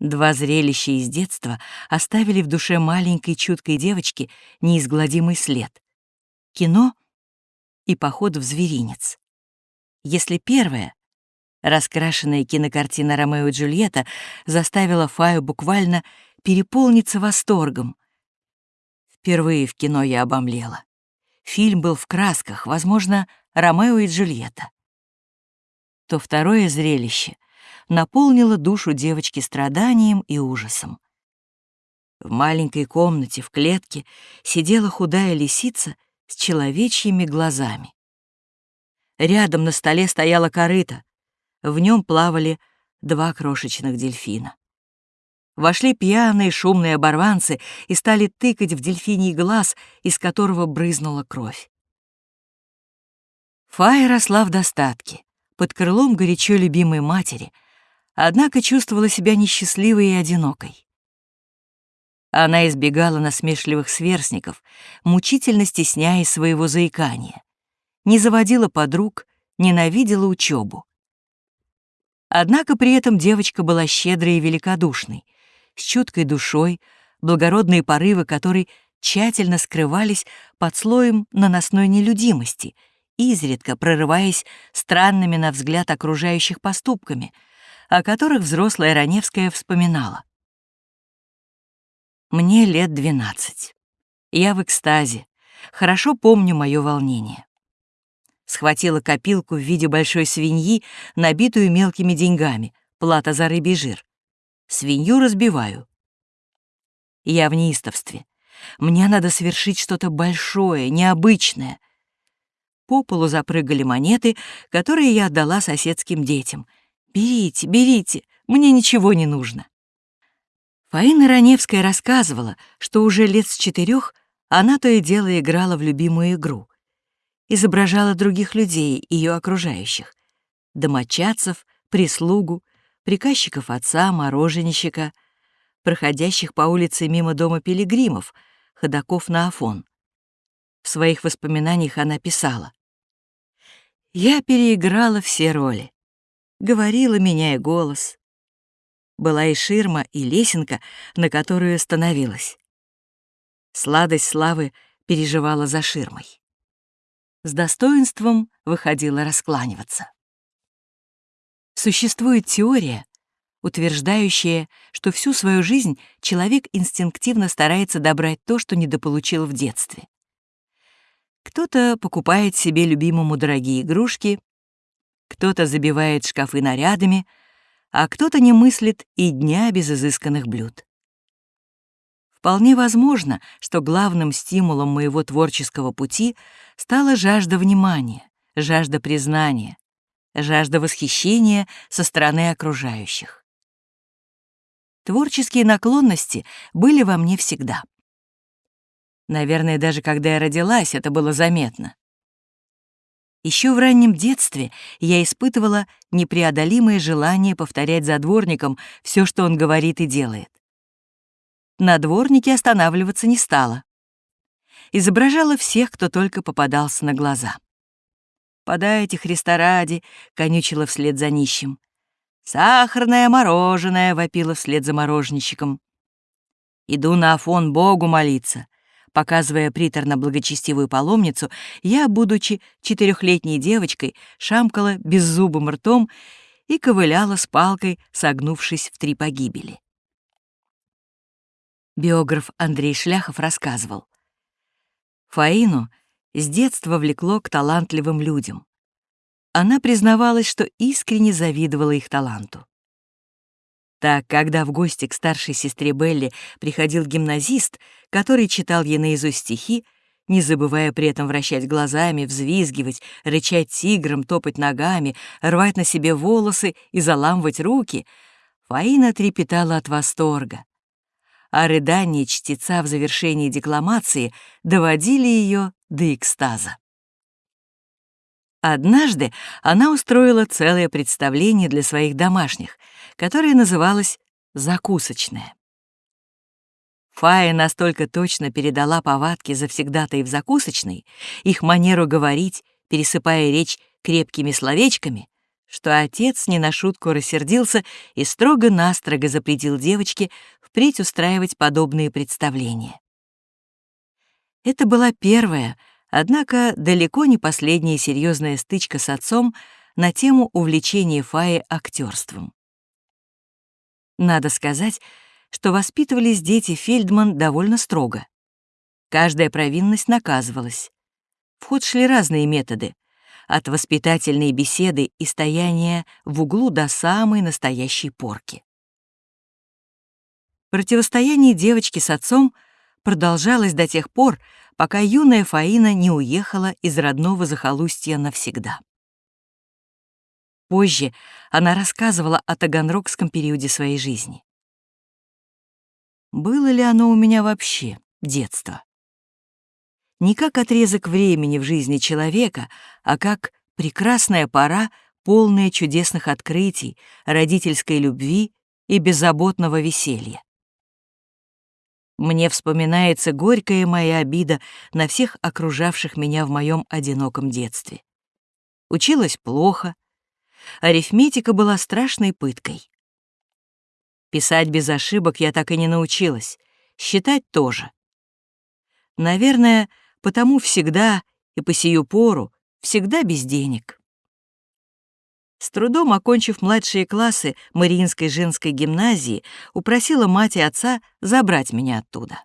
Два зрелища из детства оставили в душе маленькой чуткой девочки неизгладимый след. Кино и поход в зверинец. Если первое, раскрашенная кинокартина «Ромео и Джульетта» заставила Фаю буквально переполниться восторгом. Впервые в кино я обомлела. Фильм был в красках, возможно, «Ромео и Джульетта». То второе зрелище — наполнила душу девочки страданием и ужасом. В маленькой комнате в клетке сидела худая лисица с человечьими глазами. Рядом на столе стояла корыта. В нем плавали два крошечных дельфина. Вошли пьяные шумные оборванцы и стали тыкать в дельфиний глаз, из которого брызнула кровь. Фая росла в достатке, под крылом горячо любимой матери — однако чувствовала себя несчастливой и одинокой. Она избегала насмешливых сверстников, мучительно стесняя своего заикания, не заводила подруг, ненавидела учебу. Однако при этом девочка была щедрой и великодушной, с чуткой душой, благородные порывы которой тщательно скрывались под слоем наносной нелюдимости, изредка прорываясь странными на взгляд окружающих поступками — о которых взрослая Раневская вспоминала. Мне лет двенадцать. Я в экстазе. Хорошо помню мое волнение. Схватила копилку в виде большой свиньи, набитую мелкими деньгами, плата за рыбий жир. Свинью разбиваю. Я в неистовстве. Мне надо совершить что-то большое, необычное. По полу запрыгали монеты, которые я отдала соседским детям — «Берите, берите, мне ничего не нужно». Фаина Раневская рассказывала, что уже лет с четырех она то и дело играла в любимую игру. Изображала других людей, ее окружающих. Домочадцев, прислугу, приказчиков отца, мороженщика, проходящих по улице мимо дома пилигримов, ходаков на Афон. В своих воспоминаниях она писала. «Я переиграла все роли говорила, меняя голос. Была и ширма, и лесенка, на которую становилась. Сладость славы переживала за ширмой. С достоинством выходила раскланиваться. Существует теория, утверждающая, что всю свою жизнь человек инстинктивно старается добрать то, что недополучил в детстве. Кто-то покупает себе любимому дорогие игрушки, кто-то забивает шкафы нарядами, а кто-то не мыслит и дня без изысканных блюд. Вполне возможно, что главным стимулом моего творческого пути стала жажда внимания, жажда признания, жажда восхищения со стороны окружающих. Творческие наклонности были во мне всегда. Наверное, даже когда я родилась, это было заметно. Еще в раннем детстве я испытывала непреодолимое желание повторять за дворником все, что он говорит и делает. На дворнике останавливаться не стала. Изображала всех, кто только попадался на глаза. «Подайте, Христа ради!» — конючила вслед за нищим. «Сахарное мороженое!» — вопила вслед за мороженщиком. «Иду на Афон Богу молиться. Показывая приторно-благочестивую паломницу, я, будучи четырехлетней девочкой, шамкала беззубым ртом и ковыляла с палкой, согнувшись в три погибели. Биограф Андрей Шляхов рассказывал. Фаину с детства влекло к талантливым людям. Она признавалась, что искренне завидовала их таланту. Так, когда в гости к старшей сестре Белли приходил гимназист, который читал ей наизусть стихи, не забывая при этом вращать глазами, взвизгивать, рычать тигром, топать ногами, рвать на себе волосы и заламывать руки, Фаина трепетала от восторга. А рыдания чтеца в завершении декламации доводили ее до экстаза. Однажды она устроила целое представление для своих домашних, которое называлось «закусочное». Фая настолько точно передала повадки завсегдатай в закусочной, их манеру говорить, пересыпая речь крепкими словечками, что отец не на шутку рассердился и строго-настрого запретил девочке впредь устраивать подобные представления. Это была первая, однако далеко не последняя серьезная стычка с отцом на тему увлечения Фаи актерством. Надо сказать, что воспитывались дети Фельдман довольно строго. Каждая провинность наказывалась. В ход шли разные методы, от воспитательной беседы и стояния в углу до самой настоящей порки. Противостояние девочки с отцом продолжалось до тех пор, пока юная Фаина не уехала из родного захолустья навсегда. Позже она рассказывала о таганрогском периоде своей жизни. Было ли оно у меня вообще детство? Не как отрезок времени в жизни человека, а как прекрасная пора, полная чудесных открытий, родительской любви и беззаботного веселья. Мне вспоминается горькая моя обида на всех окружавших меня в моем одиноком детстве. Училась плохо, арифметика была страшной пыткой. Писать без ошибок я так и не научилась, считать тоже. Наверное, потому всегда и по сию пору всегда без денег. С трудом окончив младшие классы Мариинской женской гимназии, упросила мать и отца забрать меня оттуда.